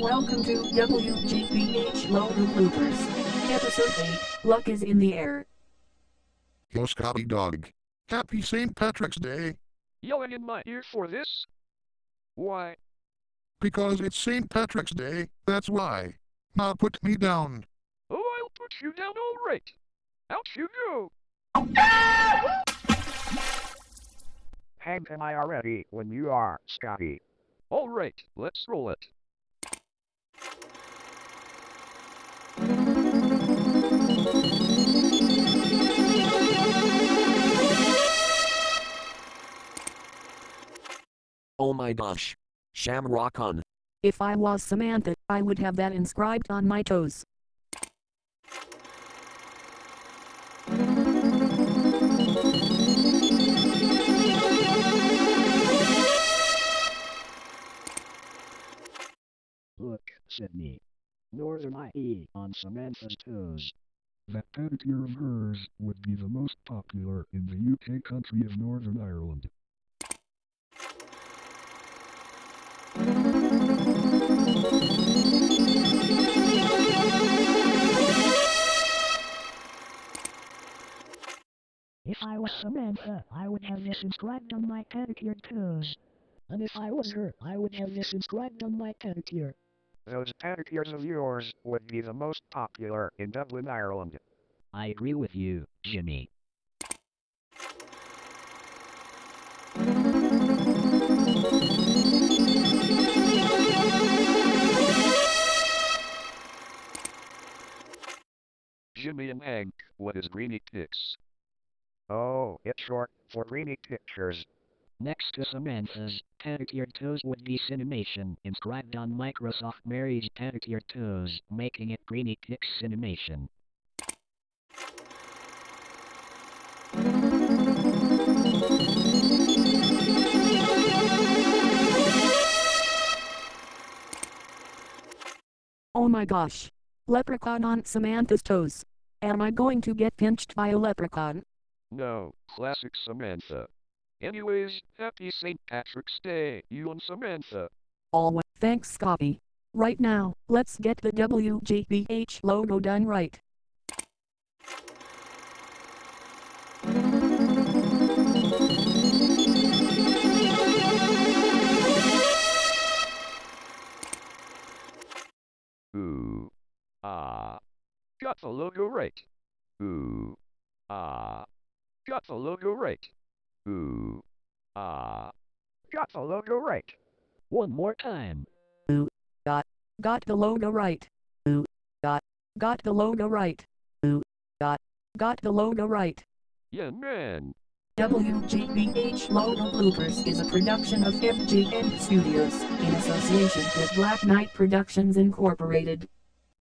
Welcome to WGBH Logo Bloopers. Episode 8 Luck is in the Air. Yo, Scotty Dog. Happy St. Patrick's Day, Yelling in my ear for this? Why? because it's St. Patrick's Day, that's why. Now put me down. Oh, I'll put you down all right. Out you go. Hang am I already when you are, Scotty? All right, let's roll it. Oh my gosh. Shamrock on. If I was Samantha, I would have that inscribed on my toes. Look, Sydney. Northern IE on Samantha's toes. That pedicure of hers would be the most popular in the UK country of Northern Ireland. If I was Samantha, uh, I would have this inscribed on my pedicured toes. And if I was her, I would have this inscribed on my pedicure. Those pedicures of yours would be the most popular in Dublin, Ireland. I agree with you, Jimmy. Jimmy and Hank, what is Greeny Pix? Oh, it's short for Greeny Pictures. Next to Samantha's pedicured toes would be Cinemation, inscribed on Microsoft Mary's pedicured toes, making it Greeny Pix Cinemation. Oh my gosh. Leprechaun on Samantha's toes. Am I going to get pinched by a leprechaun? No, classic Samantha. Anyways, happy St. Patrick's Day, you and Samantha. Always. Thanks, Scotty. Right now, let's get the WGBH logo done right. Ooh. Ah. Got the logo right. Ooh. Ah. Got the logo right. Ooh. Ah. Got the logo right. One more time. Ooh. Got. Got the logo right. Ooh. Got. Got the logo right. Ooh. Got. Got the logo right. Yeah, man. WGBH Logo Bloopers is a production of FGN Studios in association with Black Knight Productions Incorporated.